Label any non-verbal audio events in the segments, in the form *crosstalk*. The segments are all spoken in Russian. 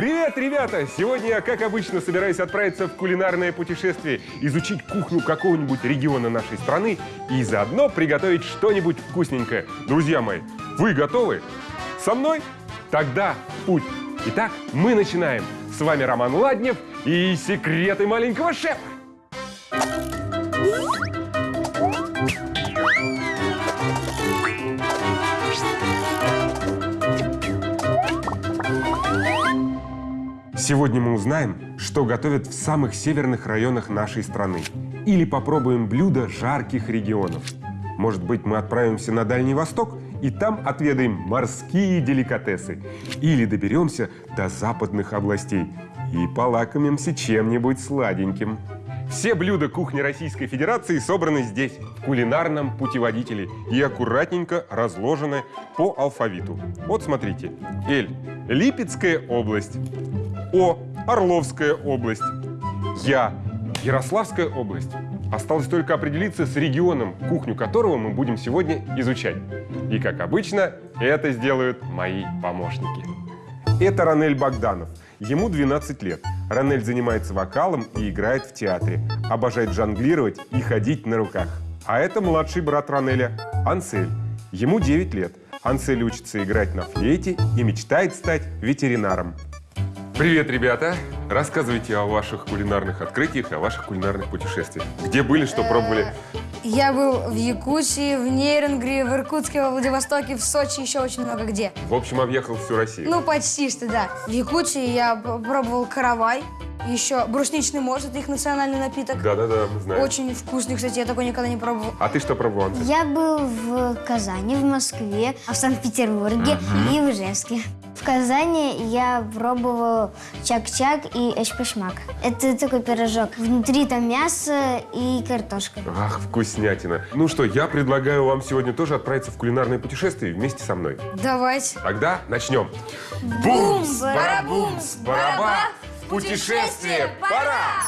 Привет, ребята! Сегодня я, как обычно, собираюсь отправиться в кулинарное путешествие, изучить кухню какого-нибудь региона нашей страны и заодно приготовить что-нибудь вкусненькое. Друзья мои, вы готовы? Со мной? Тогда путь! Итак, мы начинаем. С вами Роман Ладнев и секреты маленького шефа. Сегодня мы узнаем, что готовят в самых северных районах нашей страны. Или попробуем блюда жарких регионов. Может быть, мы отправимся на Дальний Восток и там отведаем морские деликатесы. Или доберемся до западных областей и полакомимся чем-нибудь сладеньким. Все блюда кухни Российской Федерации собраны здесь, в кулинарном путеводителе, и аккуратненько разложены по алфавиту. Вот смотрите. Л. Липецкая область. О. Орловская область. Я. Ярославская область. Осталось только определиться с регионом, кухню которого мы будем сегодня изучать. И, как обычно, это сделают мои помощники. Это Ранель Богданов. Ему 12 лет. Ранель занимается вокалом и играет в театре. Обожает жонглировать и ходить на руках. А это младший брат Ранеля, Ансель. Ему 9 лет. Ансель учится играть на флейте и мечтает стать ветеринаром. Привет, ребята! Рассказывайте о ваших кулинарных открытиях, о ваших кулинарных путешествиях. Где были, что пробовали? Я был в Якутии, в Нейронгре, в Иркутске, во Владивостоке, в Сочи, еще очень много где. В общем, объехал всю Россию. Ну, почти что, да. В Якутии я пробовал каравай, еще брусничный мост, это их национальный напиток. Да-да-да, мы знаем. Очень вкусный, кстати, я такой никогда не пробовал. А ты что пробовал, Ансель? Я был в Казани, в Москве, в Санкт-Петербурге и в Ижевске. В Казани я пробовал чак-чак и эшпешмак. Это такой пирожок. Внутри там мясо и картошка. Ах, вкуснятина. Ну что, я предлагаю вам сегодня тоже отправиться в кулинарное путешествие вместе со мной. Давайте. Тогда начнем. Бумс, барабумс, бараба, в путешествие пора!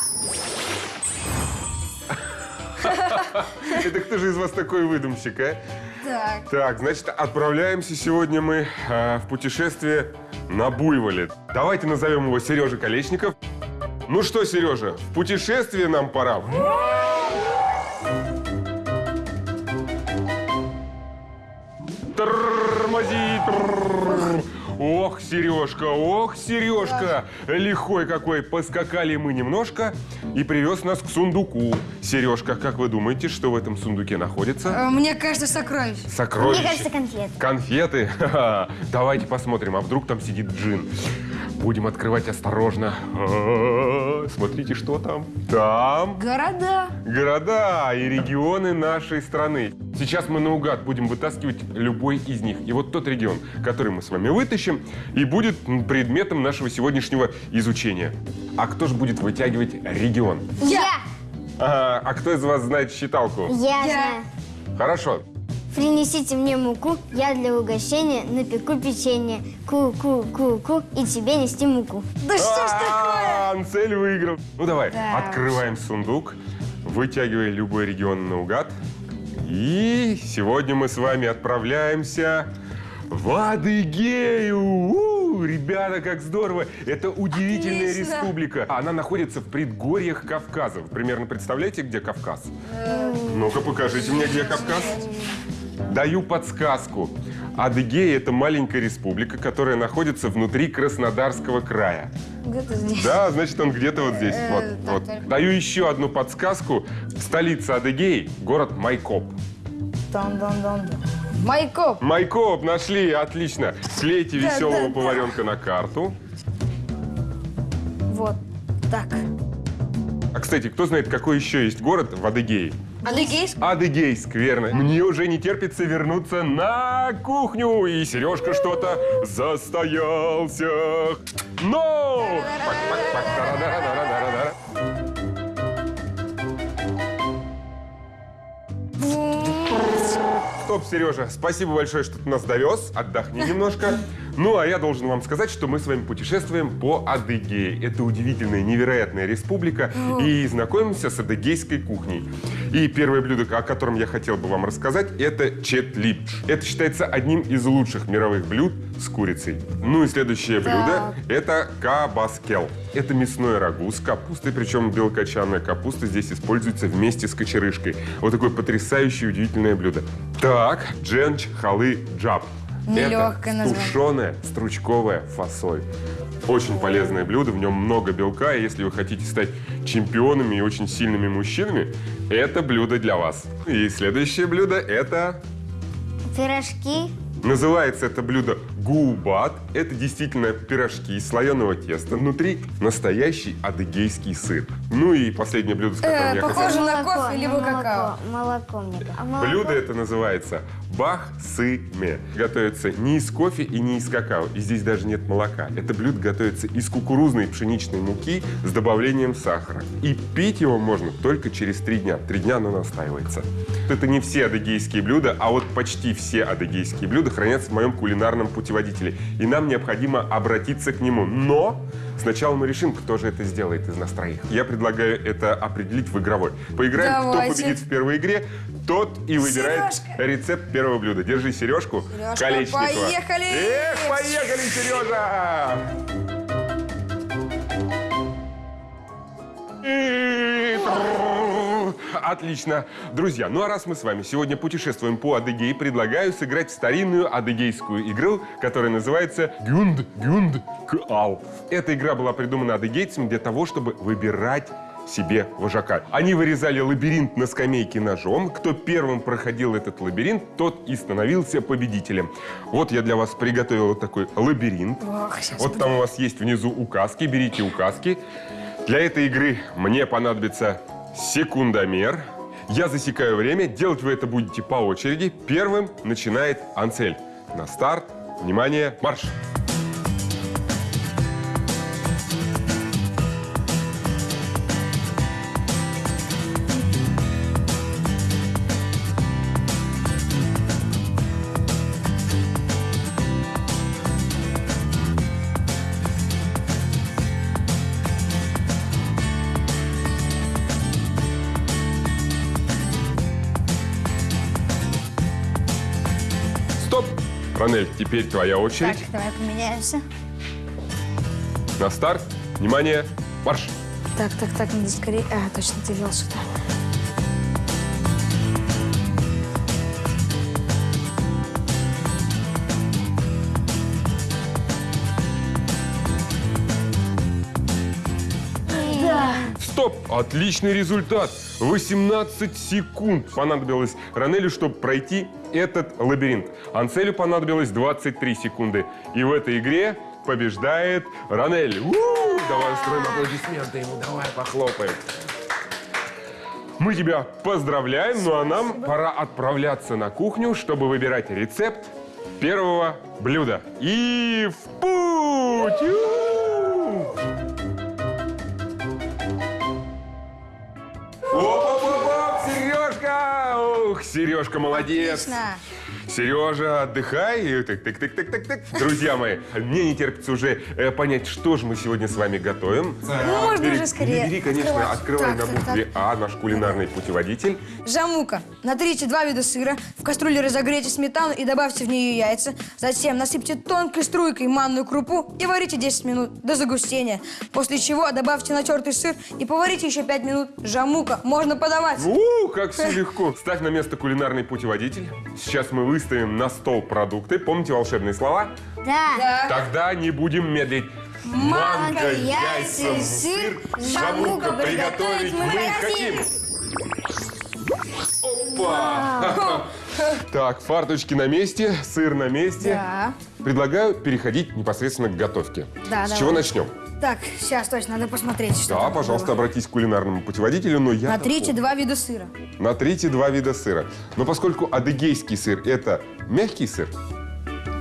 *laughs* Это кто же из вас такой выдумщик, а? Так. Так, значит, отправляемся сегодня мы э, в путешествие на Буйволе. Давайте назовем его Сережа Колечников. Ну что, Сережа, в путешествие нам пора. Ох, Сережка, ох, Сережка! Лихой какой! Поскакали мы немножко и привез нас к сундуку. Сережка, как вы думаете, что в этом сундуке находится? Э, Мне кажется, сокровище. Сокровища. Мне кажется, конфеты. Конфеты? *laughs* Давайте посмотрим, а вдруг там сидит джин. Будем открывать осторожно. А-а-а. Смотрите, что там. Там Города. города и регионы нашей страны. Сейчас мы наугад будем вытаскивать любой из них. И вот тот регион, который мы с вами вытащим, и будет предметом нашего сегодняшнего изучения. А кто же будет вытягивать регион? Я! А, а кто из вас знает считалку? Я, Я. знаю. Хорошо. Принесите мне муку, я для угощения напеку печенье. Ку-ку-ку-ку, и тебе нести муку. Да что ж такое? А, Ансель выиграл. Ну давай, Да открываем сундук, вытягивай любой регион наугад. И сегодня мы с вами отправляемся в Адыгею. У, ребята, как здорово! Это удивительная Отлично. республика. Она находится в предгорьях Кавказа. Вы примерно представляете, где Кавказ? Ну-ка, покажите мне, где Кавказ. Даю подсказку. Адыгея – это маленькая республика, которая находится внутри Краснодарского края. Где-то здесь. Да, значит, он где-то вот здесь. Э, вот, так, вот. Даю еще одну подсказку. Столица Адыгеи – город Майкоп. Дан-дан-дан. Майкоп. Майкоп нашли, отлично. Клейте Да, веселого да, да. поваренка на карту. Вот. Так. А, кстати, кто знает, какой еще есть город в Адыгее? Адыгейск? Адыгейск, верно. Мне уже не терпится вернуться на кухню. И Сережка что-то застоялся. Но! Стоп, Сережа, спасибо большое, что ты нас довез. Отдохни немножко. Ну, а я должен вам сказать, что мы с вами путешествуем по Адыгее. Это удивительная, невероятная республика. И знакомимся с адыгейской кухней. И первое блюдо, о котором я хотел бы вам рассказать, это четлипч. Это считается одним из лучших мировых блюд с курицей. Ну и следующее блюдо – это кабаскел. Это мясное рагу с капустой, причем белокочанная капуста здесь используется вместе с кочерышкой. Вот такое потрясающее, удивительное блюдо. Так, дженч халы джаб. Нелегкое Это название. тушеная стручковая фасоль. Очень полезное блюдо, в нем много белка, и если вы хотите стать чемпионами и очень сильными мужчинами, это блюдо для вас. И следующее блюдо это Пирожки. Называется это блюдо губат. Это действительно пирожки из слоеного теста. Внутри настоящий адыгейский сыр. Ну и последнее блюдо, с которым Э, я похоже хотел... на кофе либо молоко. какао. Молоко мне. А молоко? Блюдо это называется бах-сы-ме. Готовится не из кофе и не из какао. И здесь даже нет молока. Это блюдо готовится из кукурузной пшеничной муки с добавлением сахара. И пить его можно только через три дня. Три дня оно настаивается. Это не все адыгейские блюда, а вот почти все адыгейские блюда хранятся в моем кулинарном путеводителе. И нам необходимо обратиться к нему. Но сначала мы решим, кто же это сделает из нас троих. Я предлагаю это определить в игровой. Поиграем, кто Давайте. победит в первой игре, тот и выбирает Сережка. рецепт первого блюда. Держи сережку. Сережка, Колечникова. поехали! Эх, поехали, Сережа! И трррр. Отлично. Друзья, ну а раз мы с вами сегодня путешествуем по Адыгее, предлагаю сыграть старинную адыгейскую игру, которая называется Гюнд Гюнд Кал. Эта игра была придумана адыгейцами для того, чтобы выбирать себе вожака. Они вырезали лабиринт на скамейке ножом. Кто первым проходил этот лабиринт, тот и становился победителем. Вот я для вас приготовил вот такой лабиринт. Ох, вот там у вас есть внизу указки. Берите указки. Для этой игры мне понадобится секундомер. Я засекаю время. Делать вы это будете по очереди. Первым начинает Анцель. На старт. Внимание, марш! Стоп! Ранель, теперь твоя Так, очередь. давай поменяемся. На старт. Внимание, марш! Так, так, так, надо скорее... А, точно, ты вел сюда. Стоп! Отличный результат! 18 секунд понадобилось Ранелю, чтобы пройти этот лабиринт. Анцелю понадобилось 23 секунды. И в этой игре побеждает Ранель. У! Давай устроим аплодисменты ему, давай похлопаем. Мы тебя поздравляем, ну а нам пора отправляться на кухню, чтобы выбирать рецепт первого блюда. И в путь! Сережка молодец! Отлично. Сережа, отдыхай. И Так, так, так, так, так, так. Друзья мои, мне не терпится уже э, понять, что же мы сегодня с вами готовим. Ну, можно Бери- уже скорее Бери, конечно, открывать. открывай Так, на так, букве А наш кулинарный путеводитель. Жамука. Натрите два вида сыра, в кастрюле разогрейте сметану и добавьте в нее яйца. Затем насыпьте тонкой струйкой манную крупу и варите 10 минут до загустения. После чего добавьте натертый сыр и поварите еще 5 минут. Жамука. Можно подавать. У, как все легко. Ставь на место кулинарный путеводитель. Сейчас мы выставим на стол продукты. Помните волшебные слова? Да. Так. Тогда не будем медлить. Манка, яйца, сыр, жамука приготовить мы хотим. Опа! *laughs* Так, фарточки на месте, сыр на месте. Да. Предлагаю переходить непосредственно к готовке. Да, С давай. чего начнем? Так, сейчас точно надо посмотреть, что Да, пожалуйста, было. обратись к кулинарному путеводителю, но я... Натрите два вида сыра. Натрите два вида сыра. Но поскольку адыгейский сыр – это мягкий сыр,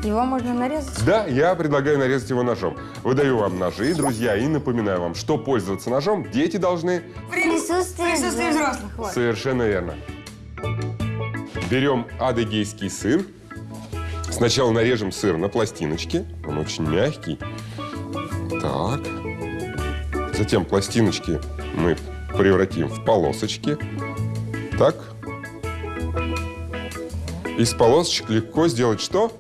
Его можно нарезать. да, я предлагаю нарезать его ножом. Выдаю вам ножи, друзья, и напоминаю вам, что пользоваться ножом дети должны Присутствие, Присутствие взрослых. Вот. Совершенно верно. Берем адыгейский сыр, Сначала нарежем сыр на пластиночки. Он очень мягкий. Так. Затем пластиночки мы превратим в полосочки. Так. Из полосочек легко сделать что?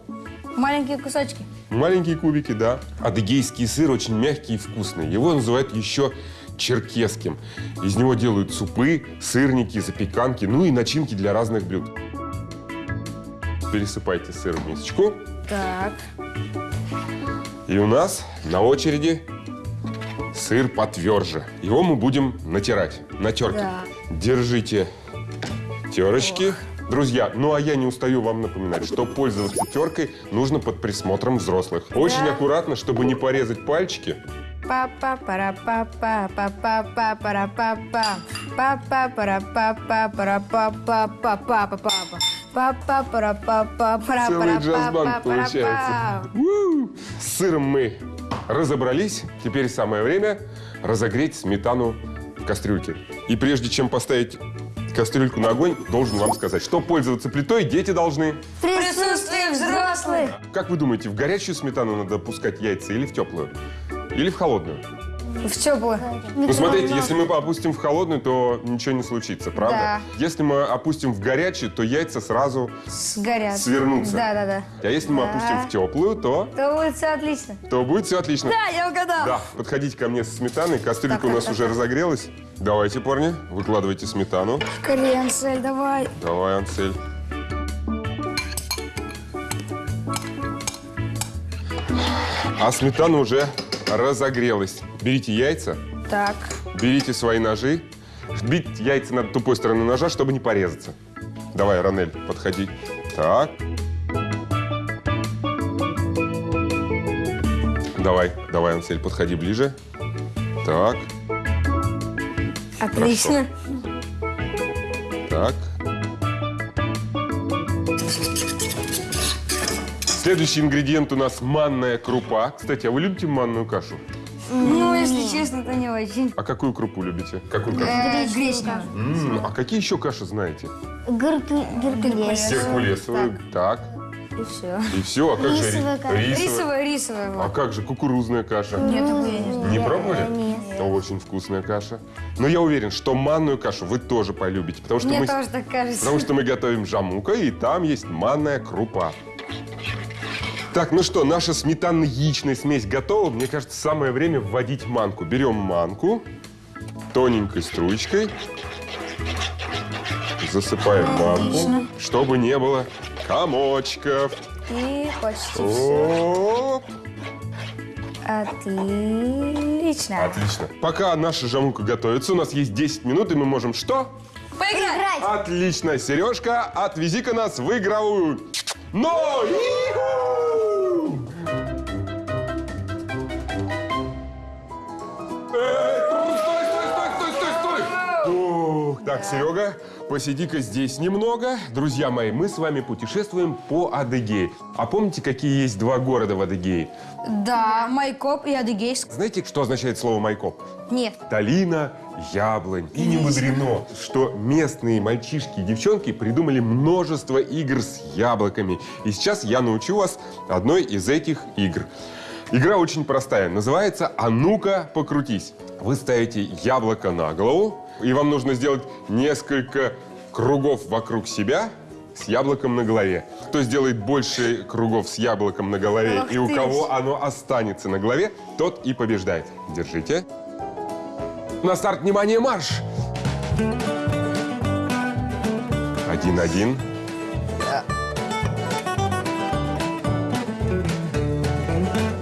Маленькие кусочки. Маленькие кубики, да. Адыгейский сыр очень мягкий и вкусный. Его называют еще черкесским. Из него делают супы, сырники, запеканки, ну и начинки для разных блюд. Пересыпайте сыр в мисочку. Так. И у нас на очереди сыр потверже. Его мы будем натирать на терке. Да. Держите терочки. Друзья, ну а я не устаю вам напоминать, что пользоваться теркой нужно под присмотром взрослых. Очень аккуратно, чтобы не порезать пальчики. Папа пара папа папа пара папа папа пара папа пара папа папа папа папа пара папа пара Целый джаз-банд получается. С сыром мы разобрались. Теперь самое время разогреть сметану в кастрюльке. И прежде чем поставить кастрюльку на огонь, должен вам сказать, что пользоваться плитой дети должны. Присутствие взрослых. Как вы думаете, в горячую сметану надо пускать яйца или в теплую? Или в холодную? В теплую. Ну, смотрите, если мы опустим в холодную, то ничего не случится, правда? Да. Если мы опустим в горячую, то яйца сразу... Сгорят. Свернутся. Да, да, да. А если мы Да. опустим в теплую, то... То будет все отлично. То будет все отлично. Да, я угадал. Да, подходите ко мне со сметаной. Кастрюлька Так, у нас так, уже так. разогрелась. Давайте, парни, выкладывайте сметану. Кренцель, давай. Давай, Ансель. А сметана уже разогрелась. Берите яйца, Так. берите свои ножи. Бить яйца надо тупой стороны ножа, чтобы не порезаться. Давай, Ранель, подходи. Так. Давай, давай, Ансель, подходи ближе. Так, Отлично. так. Следующий ингредиент у нас манная крупа. Кстати, а вы любите манную кашу? Ну, если честно, то не очень. А какую крупу любите? Какую кашу? Э. М, а какие еще каши знаете? Герку... Геркулес. Геркулесовую. Так. И все. И все. А как же Рисовая рисовая? А как же кукурузная каша? Нет, я не знаю. Не пробовали? Нет. Очень вкусная каша. Но я уверен, что манную кашу вы тоже полюбите, потому что Мне мы тоже так кажется. Потому что мы готовим жамука, и там есть манная крупа. Так, ну что, наша сметанно-яичная смесь готова. Мне кажется, самое время вводить манку. Берем манку тоненькой струечкой. Засыпаем манку, чтобы не было комочков. И почти все. Оп. Отлично. Отлично. Пока наша жамука готовится, у нас есть 10 минут, и мы можем что? Поиграть. Отлично, Сережка, отвези-ка нас в игровую. Но! Иху! Так, Серега, посиди-ка здесь немного. Друзья мои, мы с вами путешествуем по Адыгее. А помните, какие есть два города в Адыгее? Да, Майкоп и Адыгейск. Знаете, что означает слово «майкоп»? Нет. Талина, яблонь. И не мудрено, что местные мальчишки и девчонки придумали множество игр с яблоками. И сейчас я научу вас одной из этих игр. Игра очень простая. Называется «А ну-ка, покрутись». Вы ставите яблоко на голову, и вам нужно сделать несколько кругов вокруг себя с яблоком на голове. Кто сделает больше кругов с яблоком на голове, Ах и у кого ж. оно останется на голове, тот и побеждает. Держите. На старт, внимание, марш! Один-один.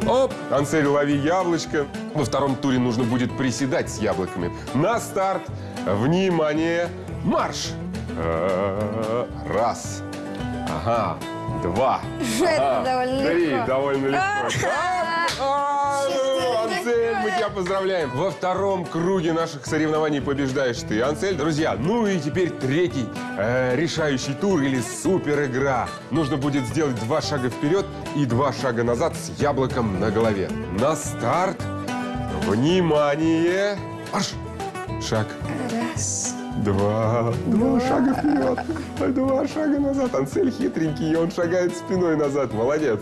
Оп! Ансель, лови яблочко. Во втором туре нужно будет приседать с яблоками. На старт! Внимание! Марш! Э, Раз. Ага. Два. *laughs* Это довольно Три. Довольно легко. А, ну, Ансель, мы тебя поздравляем. Во втором круге наших соревнований побеждаешь ты, Ансель. Друзья, ну и теперь третий э, решающий тур или супер игра. Нужно будет сделать два шага вперед и два шага назад с яблоком на голове. На старт. Внимание. Марш. Шаг. Раз, Два. Два шага вперед. Два шага назад. Ансель хитренький, и он шагает спиной назад. Молодец.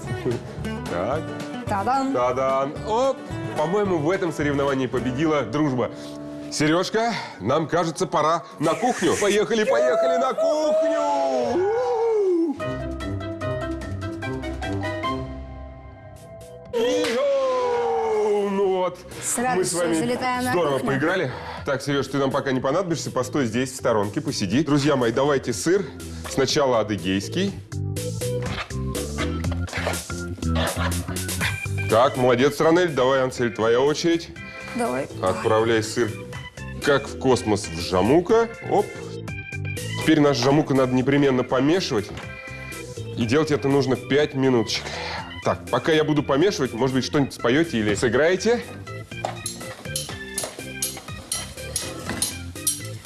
Так. Та-дам! Та-дан! Оп! По-моему, в этом соревновании победила дружба. Сережка, нам кажется, пора на кухню. Поехали, поехали на кухню! Мы с вами здорово поиграли. Так, Сереж, ты нам пока не понадобишься, постой здесь, в сторонке, посиди. Друзья мои, давайте сыр. Сначала адыгейский. Так, молодец, Ранель. Давай, Ансель, твоя очередь. Давай. Отправляй сыр как в космос в жамука. Оп. Теперь наш жамука надо непременно помешивать. И делать это нужно 5 минуточек. Так, пока я буду помешивать, может быть, что-нибудь споете или сыграете?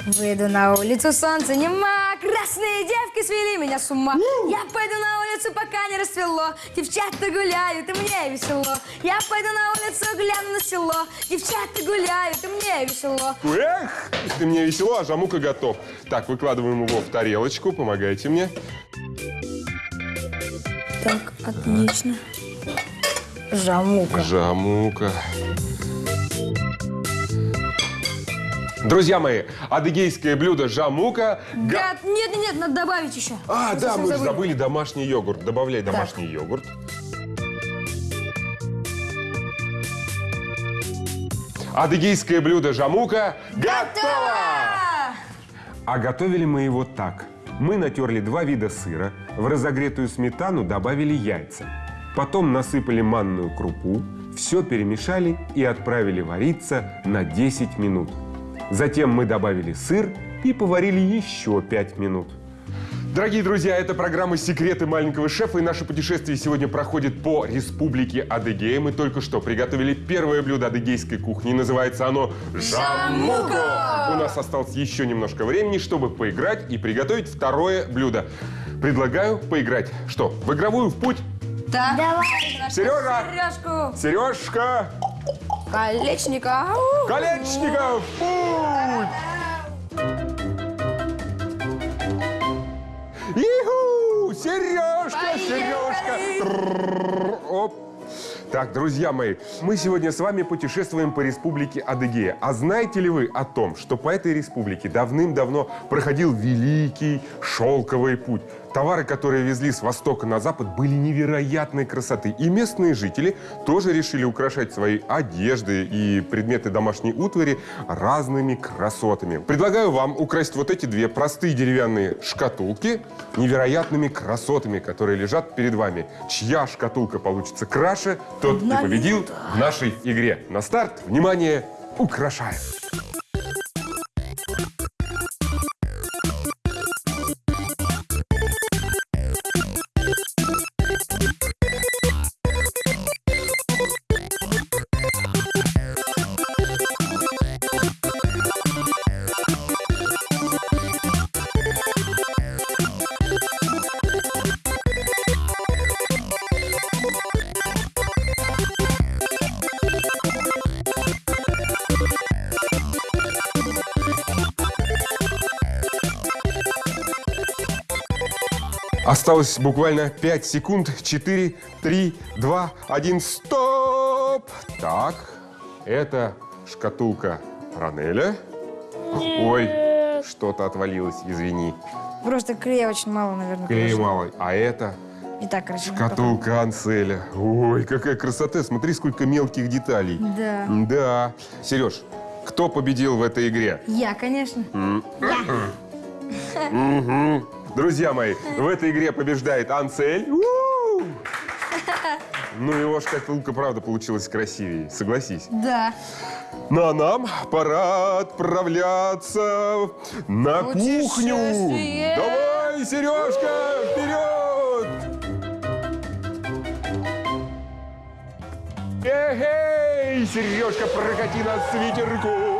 Выйду на улицу, солнце нема, красные девки свели меня с ума. Я пойду на улицу, пока не расцвело, девчата гуляют, и мне весело. Я пойду на улицу, гляну на село, девчата гуляют, и мне весело. Эх, ты мне весело, а жамука готов. Так, выкладываем его в тарелочку, помогайте мне. Так, отлично. Жамука. Жамука. Друзья мои, адыгейское блюдо жамука. го- Гад, нет, нет, нет, надо добавить еще. А, Мы да, мы же забыли. забыли домашний йогурт. Добавляй домашний йогурт. Адыгейское блюдо жамука готово! А готовили мы его так. Мы натерли два вида сыра, в разогретую сметану добавили яйца. Потом насыпали манную крупу, все перемешали и отправили вариться на 10 минут. Затем мы добавили сыр и поварили еще 5 минут. Дорогие друзья, это программа «Секреты маленького шефа», и наше путешествие сегодня проходит по республике Адыгея. Мы только что приготовили первое блюдо адыгейской кухни, называется оно «Жамука». У нас осталось еще немножко времени, чтобы поиграть и приготовить второе блюдо. Предлагаю поиграть. Что, в игровую в путь? Так. Давай. Сережа! Сережку. Сережка! Колечников! в Путь! Иху! Сережка! Сережка! Оп! Так, друзья мои, мы сегодня с вами путешествуем по республике Адыгея. А знаете ли вы о том, что по этой республике давным-давно проходил великий шелковый путь? Товары, которые везли с востока на запад, были невероятной красоты. И местные жители тоже решили украшать свои одежды и предметы домашней утвари разными красотами. Предлагаю вам украсть вот эти две простые деревянные шкатулки невероятными красотами, которые лежат перед вами. Чья шкатулка получится краше, тот и победил в нашей игре. На старт, внимание, украшаем! Осталось буквально 5 секунд. 4, 3, 2, 1, стоп! Так, это шкатулка Ранеля. Ой, что-то отвалилось, извини. Просто клея очень мало, наверное. Клея мало. А это И так красиво. шкатулка Анселя. Ой, какая красота. Смотри, сколько мелких деталей. Да. Да. Сереж, кто победил в этой игре? Я, конечно. Мгм. Друзья мои, в этой игре побеждает Ансель. У! Ну, его шкатулка, правда, получилась красивее, согласись. Да. Ну, а нам пора отправляться на кухню. Давай, Сережка, вперед! Эй, Сережка, прокати нас с ветерком!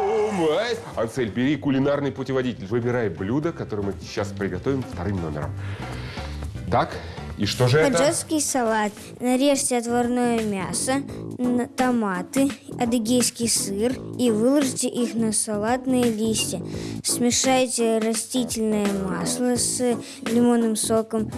Ай. Ансель, бери кулинарный путеводитель. Выбирай блюдо, которое мы сейчас приготовим вторым номером. Так, И что же это? Хаджарский салат. Нарежьте отварное мясо, томаты, адыгейский сыр и выложите их на салатные листья. Смешайте растительное масло с лимонным соком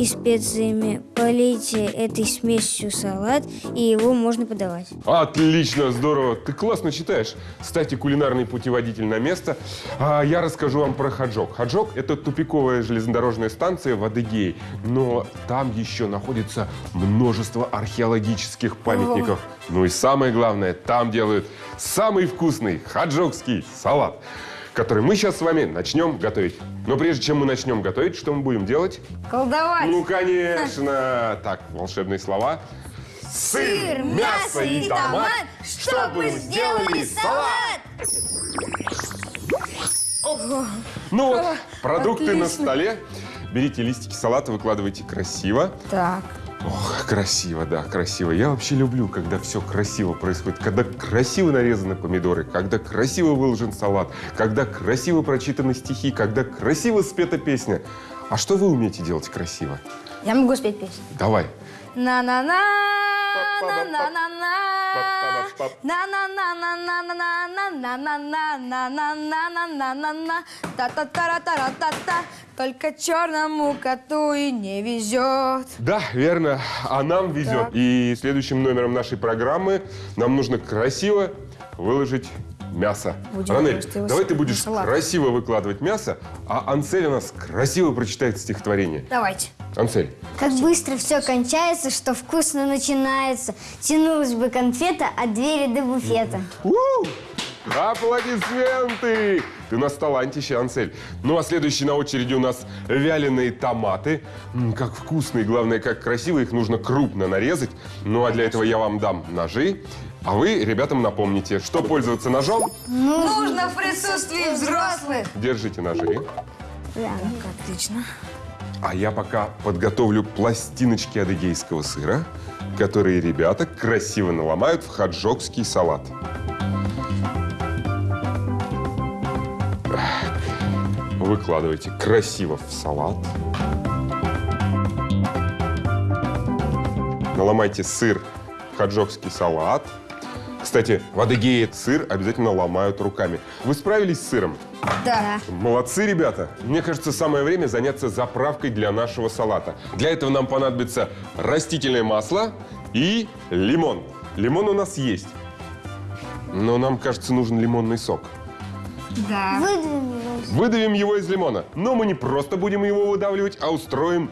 и специями. Полейте этой смесью салат, и его можно подавать. Отлично, здорово. Ты классно читаешь. Кстати, кулинарный путеводитель на место. А, я расскажу вам про Хаджок. Хаджок – это тупиковая железнодорожная станция в Адыгее. Но там еще находится множество археологических памятников. Ну и самое главное, там делают самый вкусный хаджокский салат, который мы сейчас с вами начнем готовить. Но прежде чем мы начнем готовить, что мы будем делать? Колдовать. Ну, конечно. *laughs* Так, волшебные слова. Сыр, мясо и томат, чтобы сделали салат. Ну вот, продукты на столе. Берите листики салата, выкладывайте красиво. Так. Ох, красиво, да, красиво. Я вообще люблю, когда все красиво происходит. Когда красиво нарезаны помидоры, когда красиво выложен салат, когда красиво прочитаны стихи, когда красиво спета песня. А что вы умеете делать красиво? Я могу спеть песню. Давай. На-на-на, на-на-на-на, на-на-на-на-на-на-на-на-на-на-на-на-на-на, та-та-та-ра-та-ра-та-та. Только черному коту и не везет. Да, верно. А нам везет. И следующим номером нашей программы нам нужно красиво выложить мясо. Будем Ранель, давай ты на будешь салат. красиво выкладывать мясо, а Ансель у нас красиво прочитает стихотворение. Давайте. Ансель, Как быстро все кончается, что вкусно начинается. Тянулась бы конфета от двери до буфета. Аплодисменты! Ты у нас талантище, Ансель. Ну, а следующий на очереди у нас вяленые томаты. М, как вкусные, главное, как красиво. Их нужно крупно нарезать. Ну, а для этого я вам дам ножи. А вы ребятам напомните, что пользоваться ножом. Нужно в присутствии взрослых. Держите ножи. Отлично. А я пока подготовлю пластиночки адыгейского сыра, которые ребята красиво наломают в хаджокский салат. Выкладывайте красиво в салат. Наломайте сыр в хаджокский салат. Кстати, в Адыгее сыр обязательно ломают руками. Вы справились с сыром? Да. Молодцы, ребята! Мне кажется, самое время заняться заправкой для нашего салата. Для этого нам понадобится растительное масло и лимон. Лимон у нас есть. Но нам, кажется, нужен лимонный сок. Да. Выдвинули. Выдавим его из лимона. Но мы не просто будем его выдавливать, а устроим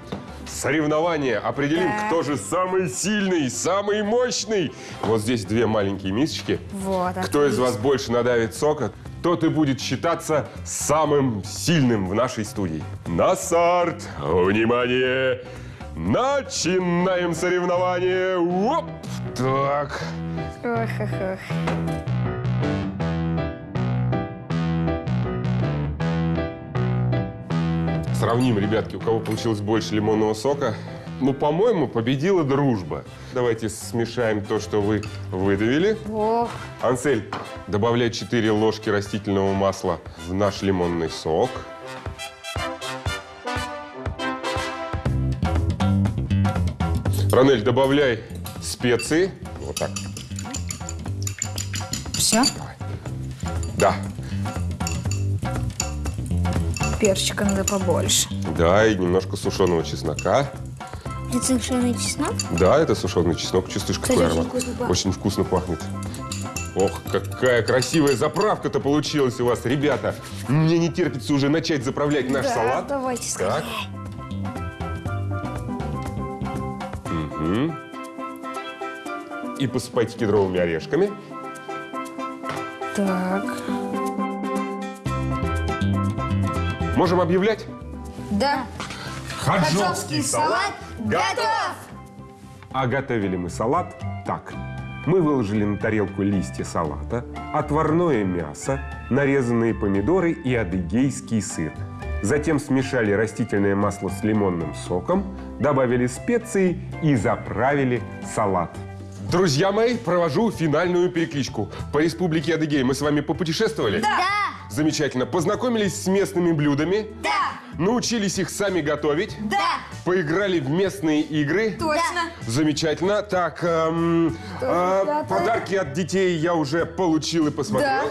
соревнование. Определим, Так. кто же самый сильный, самый мощный. Вот здесь две маленькие мисочки. Вот, Кто из вас больше надавит сока, тот и будет считаться самым сильным в нашей студии. На старт! Внимание! Начинаем соревнование! Оп! Так. Ох, ох, ох. Сравним, ребятки, у кого получилось больше лимонного сока. Ну, по-моему, победила дружба. Давайте смешаем то, что вы выдавили. Ох. Ансель, добавляй 4 ложки растительного масла в наш лимонный сок. Ранель, добавляй специи. Вот так. Все? Да. Перчика надо побольше. Да, и немножко сушеного чеснока. Это совершенно чеснок? Да, это сушеный чеснок. Чувствуешь, какой очень аромат? вкусно пахнет. Очень вкусно пахнет. Ох, какая красивая заправка-то получилась у вас, ребята. Мне не терпится уже начать заправлять наш Да, салат. давайте Так. Мгм. И посыпайте кедровыми орешками. Так. Можем объявлять? Да. Хаджовский салат готов! А готовили мы салат так. Мы выложили на тарелку листья салата, отварное мясо, нарезанные помидоры и адыгейский сыр. Затем смешали растительное масло с лимонным соком, добавили специи и заправили салат. Друзья мои, провожу финальную перекличку. По республике Адыгей мы с вами попутешествовали? Да! Замечательно. Познакомились с местными блюдами? Да! научились их сами готовить, Да! поиграли в местные игры. Точно! Замечательно. Так, эм, пятое. подарки от детей я уже получил и Да! посмотрел.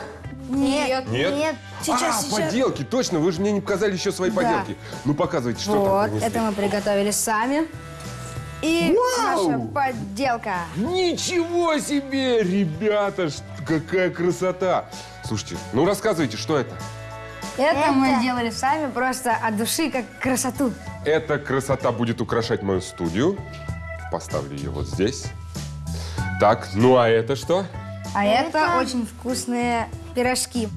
Нет! Нет? Нет. Сейчас, а, сейчас. поделки, точно, вы же мне не показали еще свои Да. поделки. Ну, показывайте, что там Вот, принесли. это мы приготовили сами. И Вау! наша подделка. Ничего себе, ребята, какая красота. Слушайте, ну рассказывайте, что это? Это, мы Это- сделали сами просто от души, как красоту. Эта красота будет украшать мою студию. Поставлю ее вот здесь. Так, ну а это что? А это, Это- очень вкусные пирожки.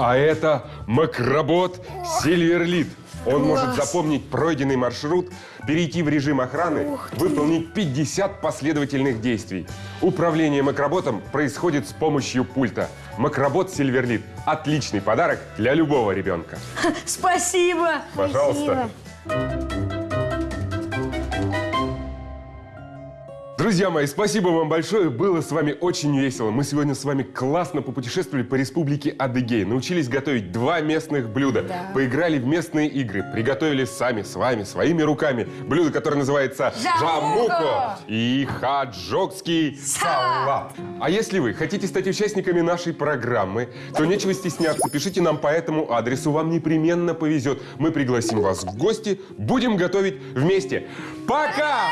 А это макробот Сильверлит. Он может Класс. запомнить пройденный маршрут, перейти в режим охраны, выполнить 50 последовательных действий. Управление макроботом происходит с помощью пульта. Макробот Сильверлит – отличный подарок для любого ребенка. Спасибо! Пожалуйста. Друзья мои, спасибо вам большое. Было с вами очень весело. Мы сегодня с вами классно попутешествовали по республике Адыгей. Научились готовить два местных блюда. Да. Поиграли в местные игры. Приготовили сами, с вами, своими руками. Блюдо, которое называется Жамуко. и хаджокский салат. А если вы хотите стать участниками нашей программы, то нечего стесняться. Пишите нам по этому адресу. Вам непременно повезет. Мы пригласим вас в гости. Будем готовить вместе. Пока!